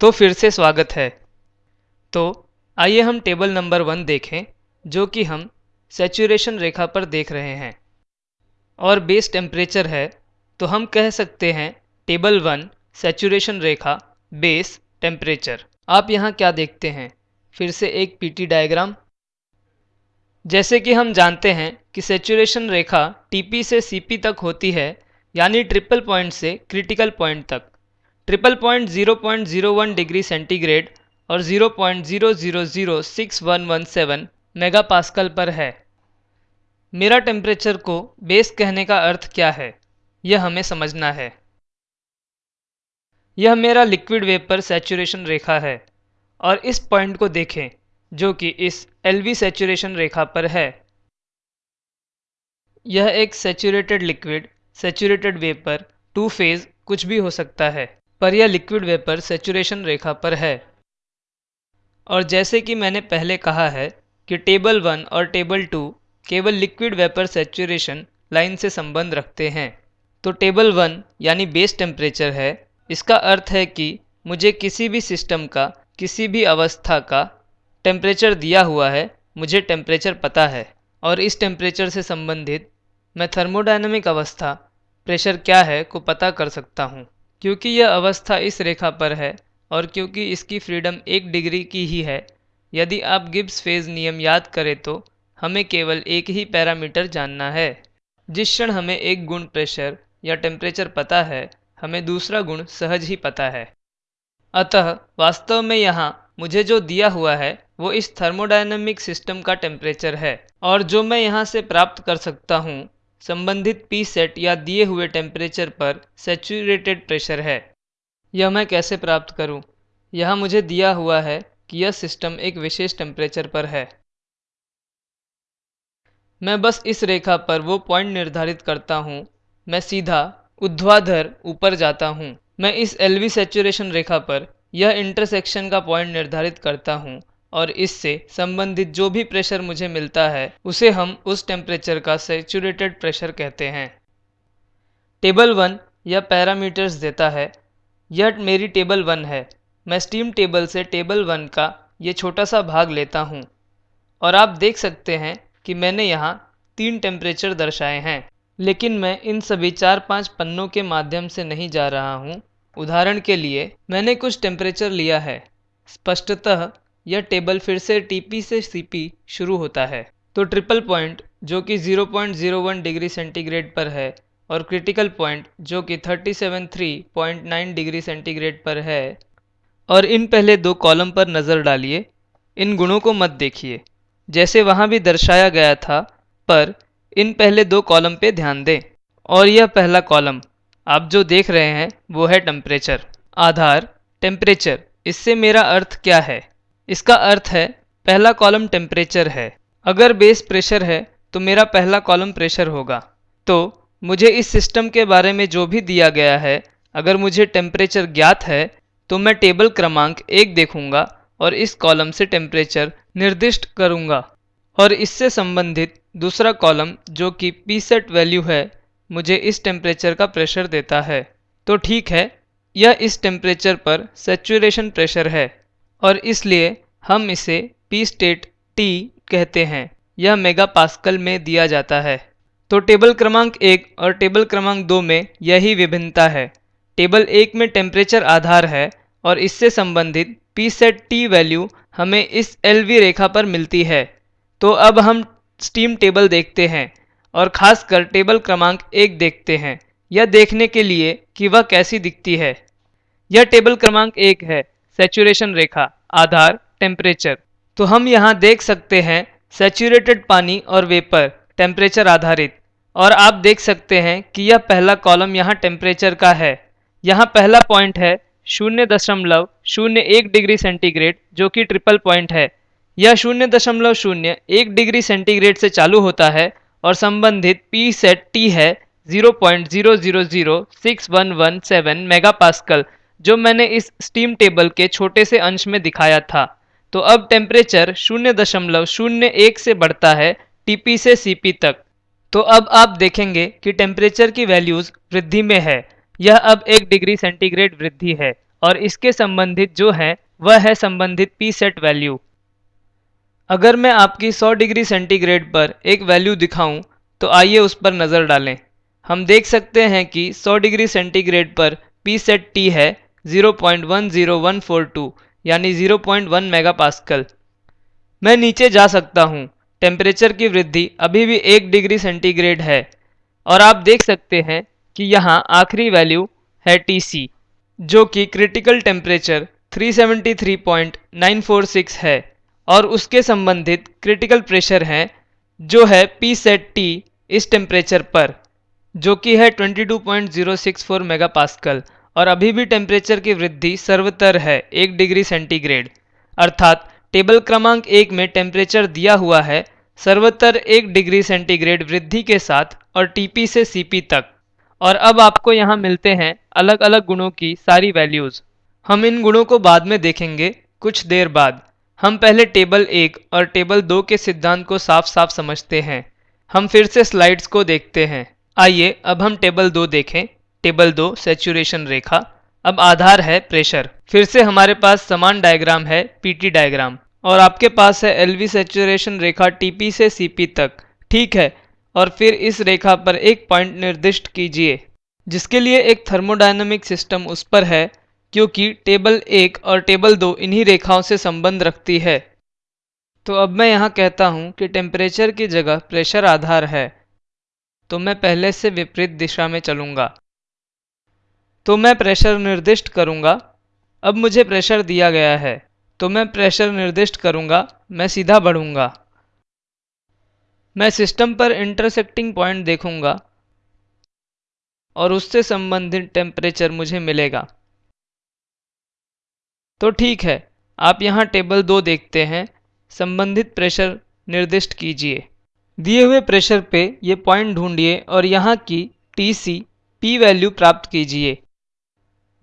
तो फिर से स्वागत है। तो आइए हम टेबल नंबर वन देखें, जो कि हम सेचुरेशन रेखा पर देख रहे हैं। और बेस टेम्परेचर है तो हम कह सकते हैं टेबल वन, सेचुरेशन रेखा, बेस टेम्परेचर। आप यहाँ क्या देखते हैं? फिर से एक पीटी डायग्राम। जैसे कि हम जानते हैं कि सेचुरेशन रेखा टीपी से सीपी तक होती है, यानी ट्रिपल पॉइंट से क्रिटिकल पॉइंट तक। ट्रिपल पॉइंट 0.01 डिग्री सेंटीग्रेड और 0.000611 मेगा पास्कल पर है। मेरा टेम्परेचर को बेस कहने का अर्थ क्या है? यह हमें समझना है। यह मेरा लिक्विड वेपर सेचुरेशन रेखा है और इस पॉइंट को देखें, जो कि इस एल वी सेचुरेशन रेखा पर है। यह एक saturated liquid saturated vapour two phase कुछ भी हो सकता है। पर यह लिक्विड वेपर सेचुरेशन रेखा पर है। और जैसे कि मैंने पहले कहा है कि टेबल वन और टेबल टू केवल लिक्विड वेपर सेचुरेशन लाइन से संबंध रखते हैं। तो टेबल वन यानी बेस टेम्परेचर है। इसका अर्थ है कि मुझे किसी भी सिस्टम का, किसी भी अवस्था का टेम्परेचर दिया हुआ है, मुझे टेम्परेचर पता है। और इस टेम्परेचर से संबंधित मैं थर्मोडाइनमिक अवस्था प्रेशर क्या है को पता कर सकता हूँ। क्योंकि यह अवस्था इस रेखा पर है और क्योंकि इसकी फ्रीडम एक डिग्री की ही है। यदि आप गिब्स फ़ेज़ नियम याद करें तो हमें केवल एक ही पैरामीटर जानना है। जिस क्षण हमें एक गुण प्रेशर या टेम्परेचर पता है, हमें दूसरा गुण सहज ही पता है। अतः वास्तव में यहाँ मुझे जो दिया हुआ है, वो इस थर्मोडायनेमिक सिस्टम का टेम्परेचर है और जो मैं यहाँ से प्राप्त कर सकता हूँ संबंधित पी सेट या दिए हुए टेम्परेचर पर सेचुरेटेड प्रेशर है। यह मैं कैसे प्राप्त करूँ? यह मुझे दिया हुआ है कि यह सिस्टम एक विशेष टेम्परेचर पर है। मैं बस इस रेखा पर वो पॉइंट निर्धारित करता हूँ। मैं सीधा उध्वाधर ऊपर जाता हूँ। मैं इस एलवी सेचुरेशन रेखा पर यह इंटरसेक्शन का पॉइंट निर्धारित करता हूँ। और इससे संबंधित जो भी प्रेशर मुझे मिलता है, उसे हम उस टेम्परेचर का सेचुरेटेड प्रेशर कहते हैं। टेबल वन यह पैरामीटर्स देता है। यह मेरी टेबल वन है। मैं स्टीम टेबल से टेबल वन का ये छोटा सा भाग लेता हूँ। और आप देख सकते हैं कि मैंने यहाँ तीन टेम्परेचर दर्शाए हैं। लेकिन मैं इन सभी चार पाँच पन्नों के माध्यम से नहीं जा रहा हूँ। उदाहरण के लिए, मैंने कुछ टेम्परेचर लिया है। स्पष्टतः यह टेबल फिर से टीपी से सीपी शुरू होता है। तो ट्रिपल पॉइंट जो कि 0.01 डिग्री सेंटीग्रेड पर है और क्रिटिकल पॉइंट जो कि 37.3.9 डिग्री सेंटीग्रेड पर है। और इन पहले दो कॉलम पर नज़र डालिए। इन गुणों को मत देखिए। जैसे वहाँ भी दर्शाया गया था, पर इन पहले दो कॉलम पे ध्यान दें। और यह पहला कॉलम आप जो देख रहे हैं, वो है टेम्परेचर आधार टेम्परेचर इससे मेरा अर्थ क्या है? इसका अर्थ है, पहला कॉलम टेम्परेचर है। अगर बेस प्रेशर है तो मेरा पहला कॉलम प्रेशर होगा। तो मुझे इस सिस्टम के बारे में जो भी दिया गया है, अगर मुझे टेम्परेचर ज्ञात है तो मैं टेबल क्रमांक एक देखूँगा और इस कॉलम से टेम्परेचर निर्दिष्ट करूँगा। और इससे संबंधित दूसरा कॉलम, जो कि पी सेट वैल्यू है, मुझे इस टेम्परेचर का प्रेशर देता है। तो ठीक है, यह इस टेम्परेचर पर सेचुरेशन प्रेशर है। और इसलिए हम इसे पी स्टेट टी कहते हैं। यह मेगा पास्कल में दिया जाता है। तो टेबल क्रमांक एक और टेबल क्रमांक दो में यही विभिन्नता है। टेबल एक में टेम्परेचर आधार है और इससे संबंधित पी सेट टी वैल्यू हमें इस एल वी रेखा पर मिलती है। तो अब हम स्टीम टेबल देखते हैं और खासकर टेबल क्रमांक एक देखते हैं। यह देखने के लिए कि वह कैसी दिखती है। यह टेबल क्रमांक एक है। सेचुरेशन रेखा, आधार टेम्परेचर तो हम यहाँ देख सकते हैं सेचुरेटेड पानी और वेपर टेम्परेचर आधारित. और आप देख सकते हैं कि यह पहला कॉलम यहाँ टेम्परेचर का है. यहाँ पहला पॉइंट है शून्य दशमलव शून्य एक डिग्री सेंटीग्रेड जो कि ट्रिपल पॉइंट है. यह शून्य दशमलव शून्य एक डिग्री सेंटीग्रेड से चालू होता है और संबंधित पी सेट टी है ज़ीरो पॉइंट जो मैंने इस स्टीम टेबल के छोटे से अंश में दिखाया था। तो अब टेम्परेचर शून्य दशमलव शून्य एक से बढ़ता है टीपी से सीपी तक। तो अब आप देखेंगे कि टेम्परेचर की वैल्यूज़ वृद्धि में है। यह अब एक डिग्री सेंटीग्रेड वृद्धि है और इसके संबंधित जो है, वह है संबंधित पी सेट वैल्यू अगर मैं आपकी 100 डिग्री सेंटीग्रेड पर एक वैल्यू दिखाऊँ तो आइए उस पर नज़र डालें। हम देख सकते हैं कि 100 डिग्री सेंटीग्रेड पर पी सेट टी है 0.10142 यानी 0.1 मेगापास्कल मैं नीचे जा सकता हूँ। टेम्परेचर की वृद्धि अभी भी एक डिग्री सेंटीग्रेड है। और आप देख सकते हैं कि यहाँ आखिरी वैल्यू है टी सी जो कि क्रिटिकल टेम्परेचर 373.946 है। और उसके संबंधित क्रिटिकल प्रेशर है, जो है पी सेट टी इस टेम्परेचर पर, जो कि है 22.064 मेगापास्कल और अभी भी टेम्परेचर की वृद्धि सर्वतर है, एक डिग्री सेंटीग्रेड अर्थात टेबल क्रमांक एक में टेम्परेचर दिया हुआ है, सर्वतर एक डिग्री सेंटीग्रेड वृद्धि के साथ और टीपी से सीपी तक। और अब आपको यहाँ मिलते हैं अलग अलग गुणों की सारी वैल्यूज़ हम इन गुणों को बाद में देखेंगे कुछ देर बाद। हम पहले टेबल एक और टेबल दो के सिद्धांत को साफ़ साफ़ समझते हैं। हम फिर से स्लाइड्स को देखते हैं। आइए अब हम टेबल दो देखें। टेबल दो सेचुरेशन रेखा। अब आधार है प्रेशर फिर से हमारे पास समान डायग्राम है पीटी डायग्राम और आपके पास है एलवी सेचुरेशन रेखा टीपी से सीपी तक। ठीक है? और फिर इस रेखा पर एक पॉइंट निर्दिष्ट कीजिए, जिसके लिए एक थर्मोडायनामिक सिस्टम उस पर है, क्योंकि टेबल एक और टेबल दो इन्हीं रेखाओं से संबंध रखती है। तो अब मैं यहाँ कहता हूँ कि टेम्परेचर की जगह प्रेशर आधार है। तो मैं पहले से विपरीत दिशा में चलूँगा। तो मैं प्रेशर निर्दिष्ट करूँगा। अब मुझे प्रेशर दिया गया है। तो मैं प्रेशर निर्दिष्ट करूँगा। मैं सीधा बढ़ूँगा। मैं सिस्टम पर इंटरसेक्टिंग पॉइंट देखूँगा। और उससे संबंधित टेम्परेचर मुझे मिलेगा। तो ठीक है। आप यहाँ टेबल दो देखते हैं। संबंधित प्रेशर निर्दिष्ट कीजिए। दिए हुए प्रेशर पे ये पॉइंट ढूंढिए और यहाँ की टी सी पी वैल्यू प्राप्त कीजिए।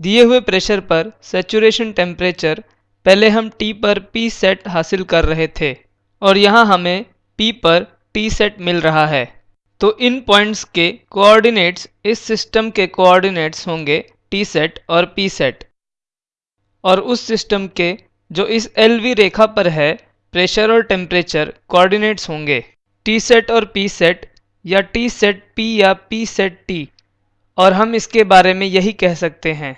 दिए हुए प्रेशर पर सेचुरेशन टेम्परेचर पहले हम टी पर पी सेट हासिल कर रहे थे और यहाँ हमें पी पर टी सेट मिल रहा है। तो इन पॉइंट्स के कोऑर्डिनेट्स इस सिस्टम के कोऑर्डिनेट्स होंगे टी सेट और पी सेट और उस सिस्टम के, जो इस एल वी रेखा पर है प्रेशर और टेम्परेचर कोऑर्डिनेट्स होंगे। टी सेट और पी सेट या टी सेट पी या पी सेट टी और हम इसके बारे में यही कह सकते हैं।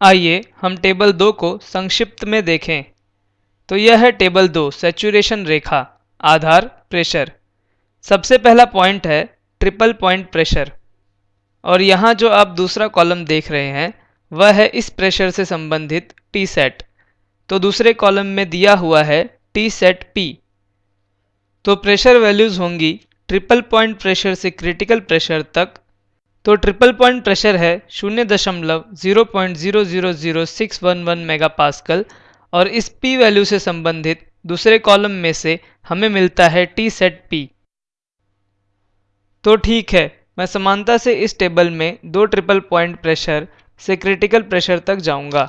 आइए हम टेबल दो को संक्षिप्त में देखें। तो यह है टेबल दो, सेचुरेशन रेखा, आधार, प्रेशर। सबसे पहला पॉइंट है ट्रिपल पॉइंट प्रेशर। और यहाँ जो आप दूसरा कॉलम देख रहे हैं, वह है इस प्रेशर से संबंधित टी सेट तो दूसरे कॉलम में दिया हुआ है टी सेट पी तो प्रेशर वैल्यूज़ होंगी ट्रिपल पॉइंट प्रेशर से क्रिटिकल प्रेशर तक तो ट्रिपल पॉइंट प्रेशर है शून्य दशमलव zero point zero zero zero six one one mega pascal और इस पी वैल्यू से संबंधित दूसरे कॉलम में से हमें मिलता है टी सेट पी तो ठीक है, मैं समानता से इस टेबल में दो ट्रिपल पॉइंट प्रेशर से क्रिटिकल प्रेशर तक जाऊँगा।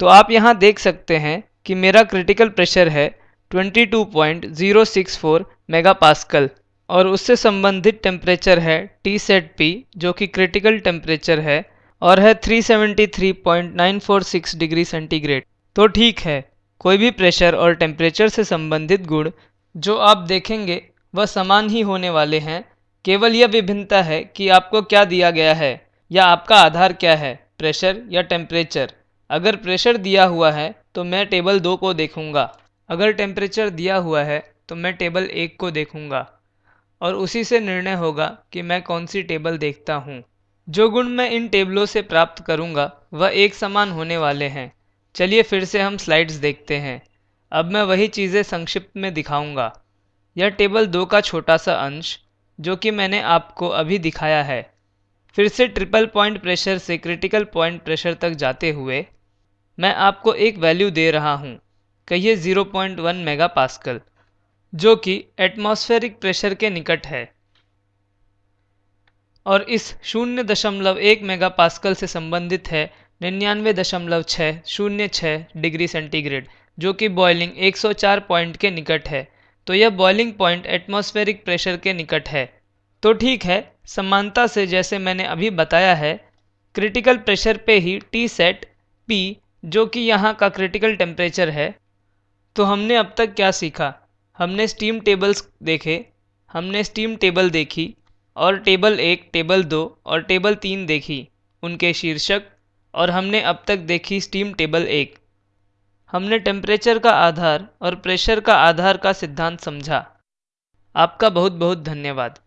तो आप यहाँ देख सकते हैं कि मेरा क्रिटिकल प्रेशर है 22.064 मेगापास्कल और उससे संबंधित टेम्परेचर है टी सेट पी जो कि क्रिटिकल टेम्परेचर है, और है 373.946 डिग्री सेंटीग्रेड तो ठीक है, कोई भी प्रेशर और टेम्परेचर से संबंधित गुण, जो आप देखेंगे, वह समान ही होने वाले हैं। केवल यह विभिन्नता है कि आपको क्या दिया गया है, या आपका आधार क्या है प्रेशर या टेम्परेचर अगर प्रेशर दिया हुआ है तो मैं टेबल दो को देखूँगा। अगर टेम्परेचर दिया हुआ है तो मैं टेबल एक को देखूँगा। और उसी से निर्णय होगा कि मैं कौन सी टेबल देखता हूँ। जो गुण मैं इन टेबलों से प्राप्त करूँगा, वह एक समान होने वाले हैं। चलिए फिर से हम स्लाइड्स देखते हैं। अब मैं वही चीज़ें संक्षिप्त में दिखाऊँगा। यह टेबल दो का छोटा सा अंश, जो कि मैंने आपको अभी दिखाया है। फिर से ट्रिपल पॉइंट प्रेशर से क्रिटिकल पॉइंट प्रेशर तक जाते हुए, मैं आपको एक वैल्यू दे रहा हूँ। कहिए 0.1 मेगा पास्कल जो कि एटमॉस्फेरिक प्रेशर के निकट है। और इस शून्य दशमलव एक मेगा पास्कल से संबंधित है, निन्यानवे दशमलव छः शून्य छः डिग्री सेंटीग्रेड जो कि बॉइलिंग 104 पॉइंट के निकट है। तो यह बॉइलिंग पॉइंट एटमॉस्फेरिक प्रेशर के निकट है। तो ठीक है, समानता से जैसे मैंने अभी बताया है क्रिटिकल प्रेशर पे ही टी सेट पी जो कि यहाँ का क्रिटिकल टेम्परेचर है तो हमने अब तक क्या सीखा? हमने स्टीम टेबल्स देखे, हमने स्टीम टेबल देखी, और टेबल एक टेबल दो, और टेबल तीन देखी, उनके शीर्षक, और हमने अब तक देखी स्टीम टेबल एक। हमने टेम्परेचर का आधार और प्रेशर का आधार का सिद्धांत समझा। आपका बहुत बहुत धन्यवाद।